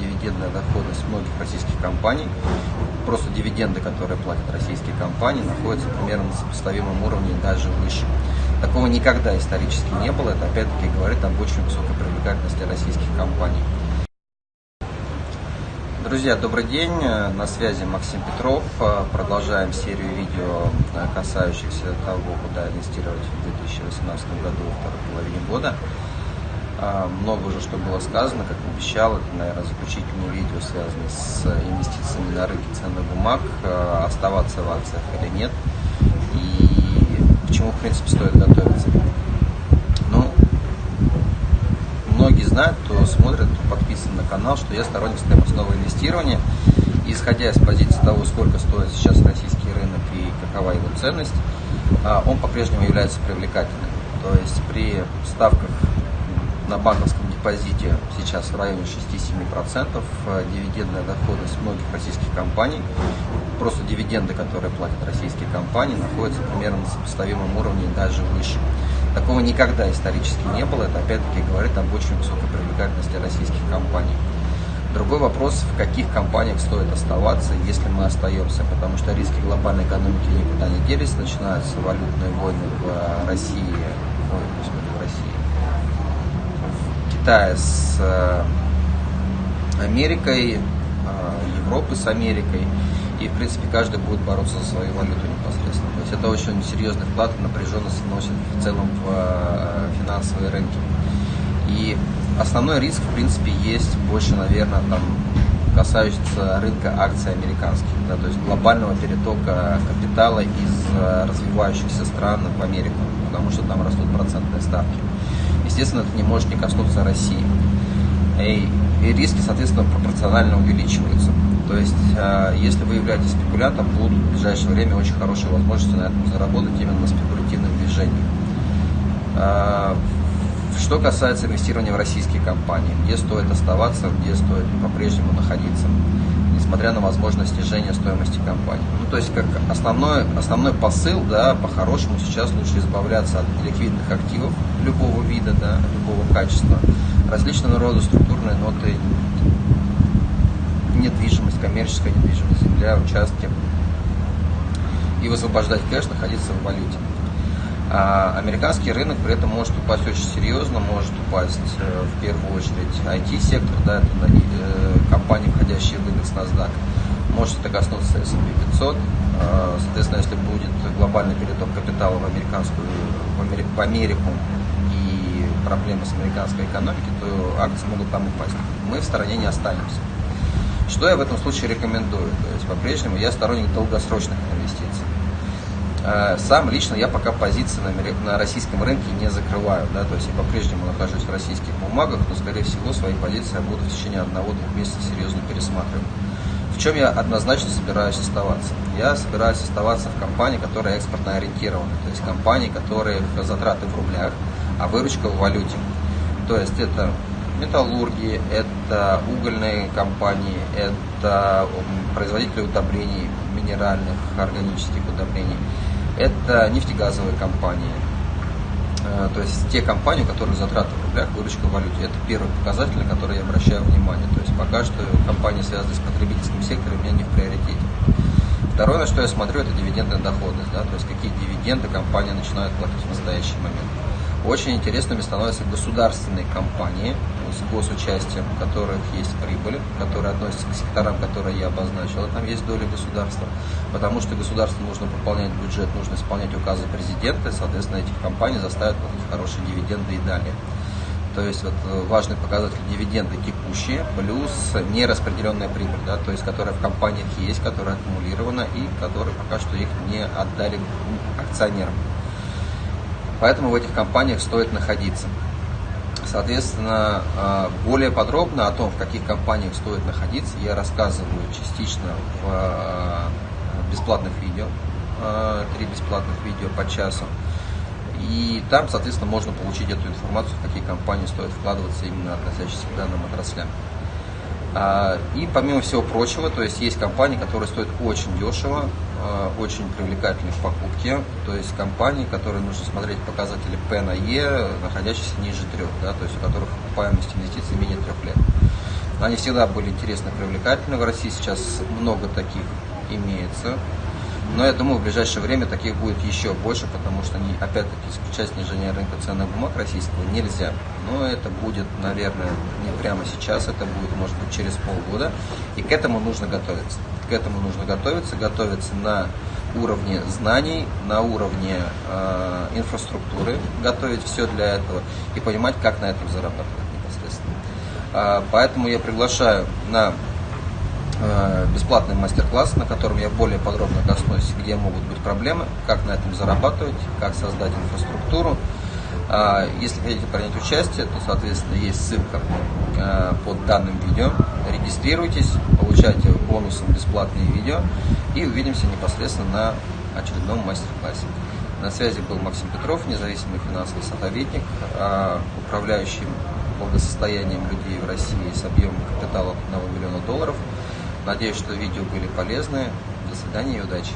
дивидендная доходность многих российских компаний. Просто дивиденды, которые платят российские компании, находятся примерно на сопоставимом уровне даже выше. Такого никогда исторически не было. Это опять-таки говорит об очень высокой привлекательности российских компаний. Друзья, добрый день, на связи Максим Петров. Продолжаем серию видео, касающихся того, куда инвестировать в 2018 году, второй половине года. А, много уже что было сказано, как обещал, это, наверное, заключительное видео, связанное с инвестициями на рынке ценных бумаг, а, оставаться в акциях или нет, и к чему, в принципе, стоит готовиться. Ну, многие знают, кто смотрит, кто подписан на канал, что я сторонник стоимостного инвестирования, и исходя из позиции того, сколько стоит сейчас российский рынок и какова его ценность, а, он по-прежнему является привлекательным. То есть при ставках на банковском депозите сейчас в районе 6-7%. Э, дивидендная доходность многих российских компаний, просто дивиденды, которые платят российские компании, находятся примерно на сопоставимом уровне и даже выше. Такого никогда исторически не было. Это опять-таки говорит об очень высокой привлекательности российских компаний. Другой вопрос, в каких компаниях стоит оставаться, если мы остаемся, потому что риски глобальной экономики никуда не делись, начинаются валютные войны в России, ой, господи, в России, Китая с э, Америкой, э, Европы с Америкой. И, в принципе, каждый будет бороться за свою валюту непосредственно. То есть это очень серьезный вклад и напряженность вносит в целом в э, финансовые рынки. И основной риск, в принципе, есть больше, наверное, там, касающийся рынка акций американских, да, то есть глобального перетока капитала из развивающихся стран в Америку, потому что там растут процентные ставки естественно, это не может не коснуться России. И, и риски, соответственно, пропорционально увеличиваются. То есть, э, если вы являетесь спекулянтом, будут в ближайшее время очень хорошие возможности на этом заработать именно на спекулятивных движениях. Э, что касается инвестирования в российские компании, где стоит оставаться, где стоит по-прежнему находиться, несмотря на возможность снижения стоимости компании. Ну, то есть, как основной, основной посыл, да, по-хорошему сейчас лучше избавляться от ликвидных активов любого вида, да, любого качества, различного рода структурные ноты, недвижимость, коммерческая недвижимость, земля, участки, и высвобождать кэш, находиться в валюте. А американский рынок при этом может упасть очень серьезно, может упасть э, в первую очередь IT-сектор, да, это э, компании, входящие в индекс NASDAQ. Может это коснуться S&P 500. А, соответственно, если будет глобальный переток капитала в американскую, в Америку и проблемы с американской экономикой, то акции могут там упасть. Мы в стороне не останемся. Что я в этом случае рекомендую? То есть по-прежнему я сторонник долгосрочных инвестиций. Э, сам лично я пока позиции на, российском рынке не закрываю, да, то есть я по-прежнему нахожусь в российских бумагах, но, скорее всего, свои позиции я буду в течение одного-двух месяцев серьезно пересматривать. В чем я однозначно собираюсь оставаться? Я собираюсь оставаться в компании, которая экспортно ориентирована, то есть компании, которые затраты в рублях, а выручка в валюте. То есть это металлурги, это угольные компании, это производители удобрений, минеральных, органических удобрений это нефтегазовые компании. Э, то есть те компании, у которых затраты в рублях, выручка в валюте. Это первый показатель, на который я обращаю внимание. То есть пока что компании, связанные с потребительским сектором, у меня не в приоритете. Второе, на что я смотрю, это дивидендная доходность. Да? То есть какие дивиденды компания начинает платить в настоящий момент. Очень интересными становятся государственные компании с госучастием, у которых есть прибыль, которые относятся к секторам, которые я обозначил, там есть доля государства, потому что государству нужно пополнять бюджет, нужно исполнять указы президента, и, соответственно, этих компаний заставят платить хорошие дивиденды и далее. То есть вот э, важный показатель дивиденды текущие плюс нераспределенная прибыль, да, то есть которая в компаниях есть, которая аккумулирована и которые пока что их не отдали акционерам. Поэтому в этих компаниях стоит находиться. Соответственно, а, более подробно о том, в каких компаниях стоит находиться, я рассказываю частично в а, бесплатных видео. А, три бесплатных видео по часу. И там, соответственно, можно получить эту информацию, в какие компании стоит вкладываться именно относящиеся к данным отраслям. И помимо всего прочего, то есть есть компании, которые стоят очень дешево, Э, очень привлекательны в покупке, то есть компании, которые нужно смотреть показатели P на E, находящиеся ниже трех, да, то есть у которых окупаемость инвестиций менее трех лет. Они всегда были интересны привлекательны. В России сейчас много таких имеется. Но я думаю, в ближайшее время таких будет еще больше, потому что, опять-таки, исключать снижение рынка ценных бумаг российского нельзя. Но это будет, наверное, не прямо сейчас, это будет, может быть, через полгода. И к этому нужно готовиться. К этому нужно готовиться, готовиться на уровне знаний, на уровне э, инфраструктуры, готовить все для этого и понимать, как на этом зарабатывать непосредственно. Э, поэтому я приглашаю на бесплатный мастер-класс, на котором я более подробно коснусь, где могут быть проблемы, как на этом зарабатывать, как создать инфраструктуру. А, если хотите принять участие, то, соответственно, есть ссылка э, под данным видео. Регистрируйтесь, получайте бонусом бесплатные видео и увидимся непосредственно на очередном мастер-классе. На связи был Максим Петров, независимый финансовый советник, а, управляющий благосостоянием людей в России с объемом капитала 1 миллиона долларов – Надеюсь, что видео были полезны. До свидания и удачи!